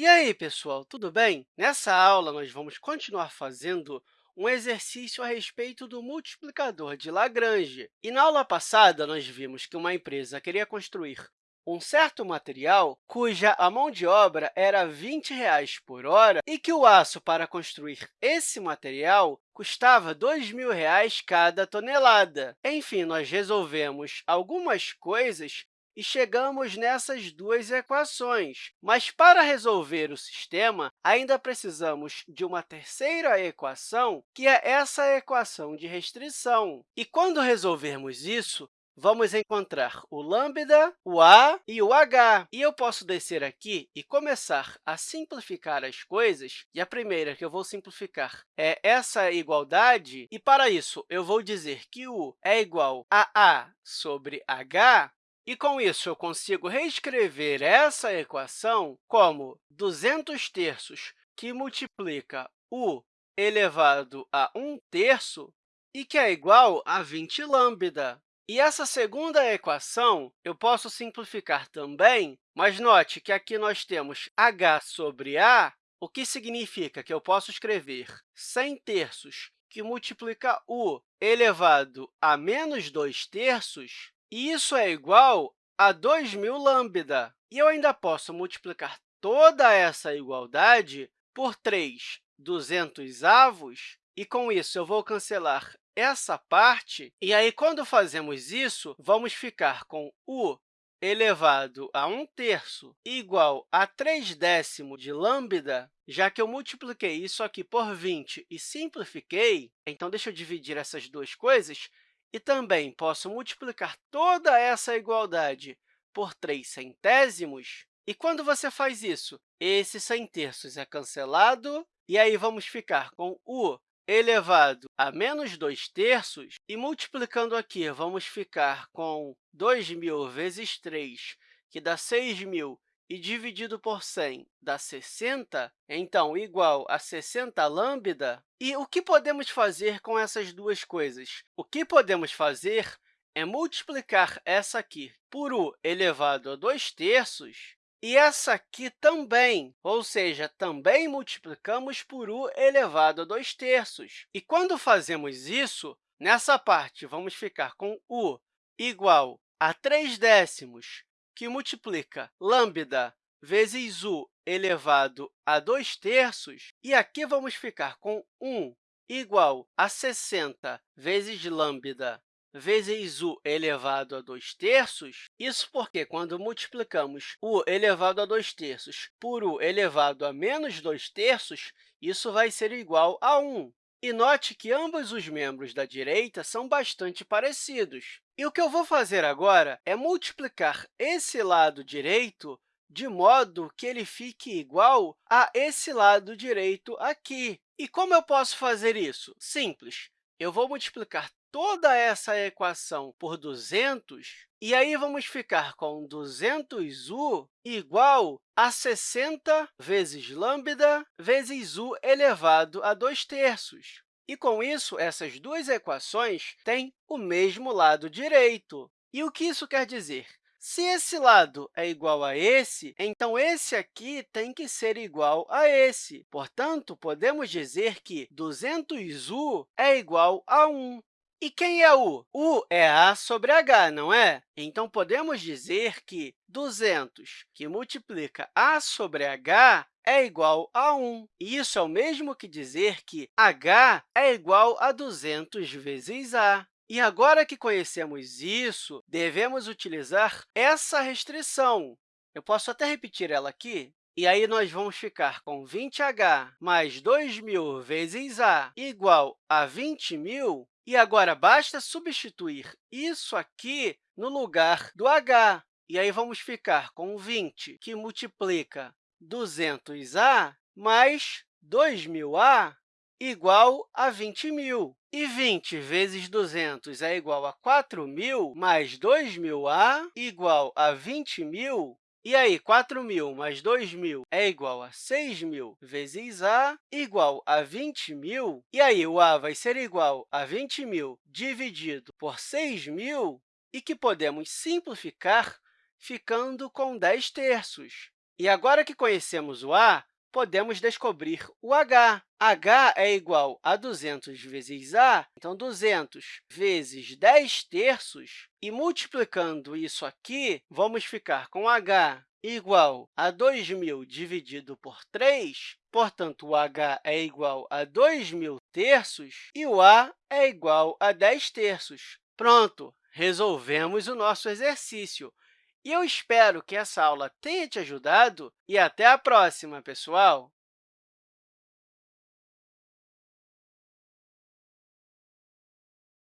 E aí, pessoal, tudo bem? Nessa aula, nós vamos continuar fazendo um exercício a respeito do multiplicador de Lagrange. E na aula passada, nós vimos que uma empresa queria construir um certo material cuja a mão de obra era 20 reais por hora e que o aço para construir esse material custava R$ 2.000 cada tonelada. Enfim, nós resolvemos algumas coisas e chegamos nessas duas equações. Mas, para resolver o sistema, ainda precisamos de uma terceira equação, que é essa equação de restrição. E, quando resolvermos isso, vamos encontrar o lambda, o a e o h. E eu posso descer aqui e começar a simplificar as coisas. E a primeira que eu vou simplificar é essa igualdade. E, para isso, eu vou dizer que u é igual a a sobre h, e, com isso, eu consigo reescrever essa equação como 200 terços, que multiplica u elevado a 1 terço, e que é igual a 20 lambda. E essa segunda equação eu posso simplificar também, mas note que aqui nós temos h sobre a, o que significa que eu posso escrever 100 terços, que multiplica u elevado a menos 2 terços, isso é igual a 2.000 lambda. E eu ainda posso multiplicar toda essa igualdade por 3 200 avos, e, com isso, eu vou cancelar essa parte. E aí, quando fazemos isso, vamos ficar com u elevado a 1 terço igual a 3 décimos de lambda, já que eu multipliquei isso aqui por 20 e simplifiquei, então, deixa eu dividir essas duas coisas, e também posso multiplicar toda essa igualdade por 3 centésimos. E quando você faz isso, esse 100 terços é cancelado, e aí vamos ficar com u elevado a menos 2 terços, e multiplicando aqui, vamos ficar com 2.000 vezes 3, que dá 6.000 e dividido por 100 dá 60, então, igual a 60 lambda. E o que podemos fazer com essas duas coisas? O que podemos fazer é multiplicar essa aqui por u elevado a 2 terços e essa aqui também, ou seja, também multiplicamos por u elevado a 2 terços. E quando fazemos isso, nessa parte, vamos ficar com u igual a 3 décimos que multiplica lambda vezes u elevado a 2 terços, e aqui vamos ficar com 1 igual a 60 vezes lambda vezes u elevado a 2 terços. Isso porque, quando multiplicamos u elevado a 2 terços por u elevado a menos 2 terços, isso vai ser igual a 1. E note que ambos os membros da direita são bastante parecidos. E o que eu vou fazer agora é multiplicar esse lado direito de modo que ele fique igual a esse lado direito aqui. E como eu posso fazer isso? Simples. Eu vou multiplicar toda essa equação por 200, e aí vamos ficar com 200u igual a 60 vezes lambda vezes u elevado a 2 terços. E, com isso, essas duas equações têm o mesmo lado direito. E o que isso quer dizer? Se esse lado é igual a esse, então esse aqui tem que ser igual a esse. Portanto, podemos dizer que 200u é igual a 1. E quem é u? u é a sobre h, não é? Então, podemos dizer que 200, que multiplica a sobre h, é igual a 1. E isso é o mesmo que dizer que h é igual a 200 vezes a. E agora que conhecemos isso, devemos utilizar essa restrição. Eu posso até repetir ela aqui. E aí, nós vamos ficar com 20h mais 2.000 vezes a igual a 20.000, e agora, basta substituir isso aqui no lugar do h. E aí, vamos ficar com 20, que multiplica 200a mais 2.000a igual a 20.000. E 20 vezes 200 é igual a 4.000, mais 2.000a igual a 20.000. E aí, 4.000 mais 2.000 é igual a 6.000 vezes a igual a 20.000. E aí, o a vai ser igual a 20.000 dividido por 6.000, e que podemos simplificar ficando com 10 terços. E agora que conhecemos o a, podemos descobrir o h. h é igual a 200 vezes a, então, 200 vezes 10 terços, e multiplicando isso aqui, vamos ficar com h igual a 2.000 dividido por 3, portanto, o h é igual a 2.000 terços e o a é igual a 10 terços. Pronto, resolvemos o nosso exercício. E eu espero que essa aula tenha te ajudado e até a próxima, pessoal!